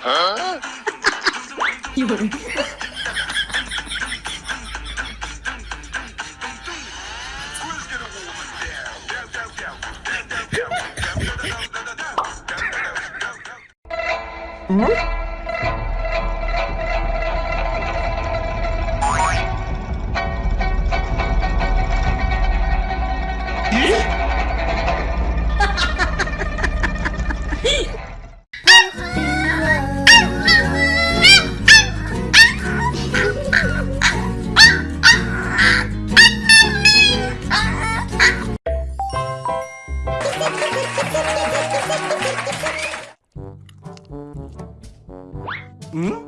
Huh? You. ん？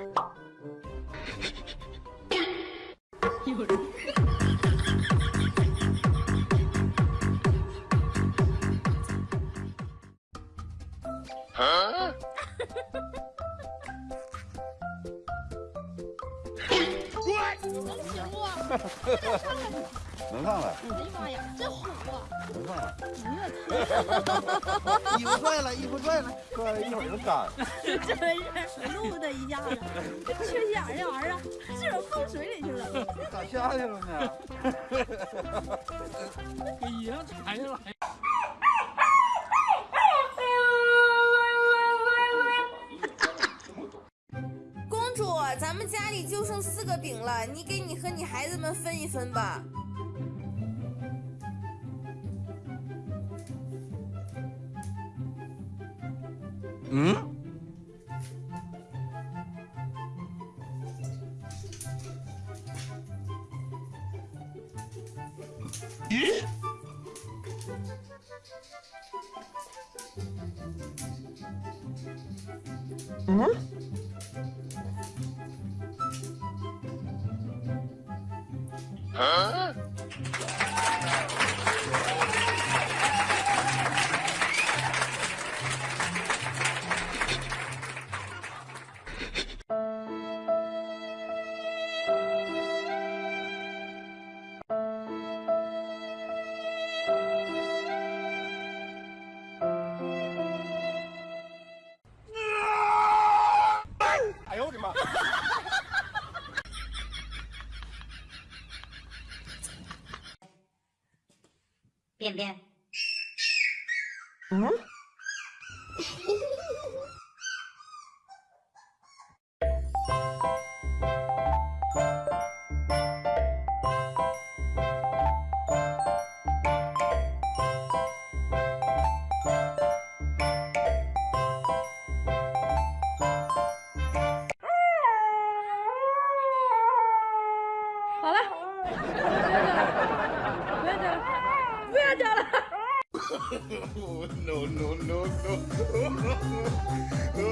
能 上来！哎呀妈呀，真火！能上来！衣服拽了，衣服拽了，拽了一会儿就干。真是录的一下子，这缺心眼儿这玩意儿，是不放水里去了？咋下去了呢？给衣裳踩下来。公主，咱们家里就剩四个饼了，你给你和你孩子们分一分吧。 응? 예? 응? 어? 便便。嗯 no no no no！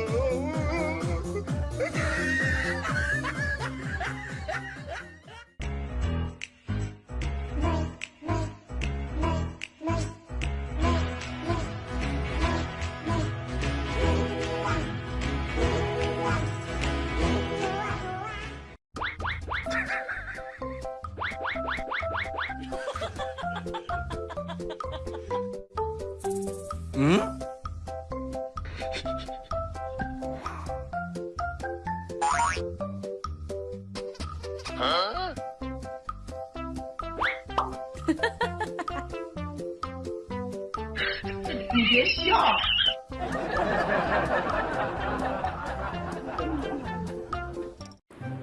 嗯？你别笑。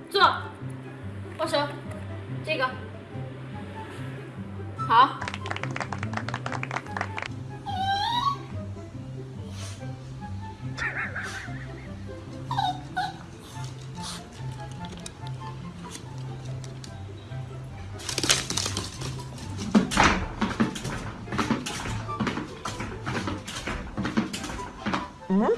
坐，握手，这个，好。Hum?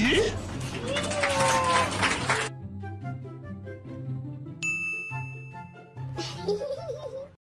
Hum?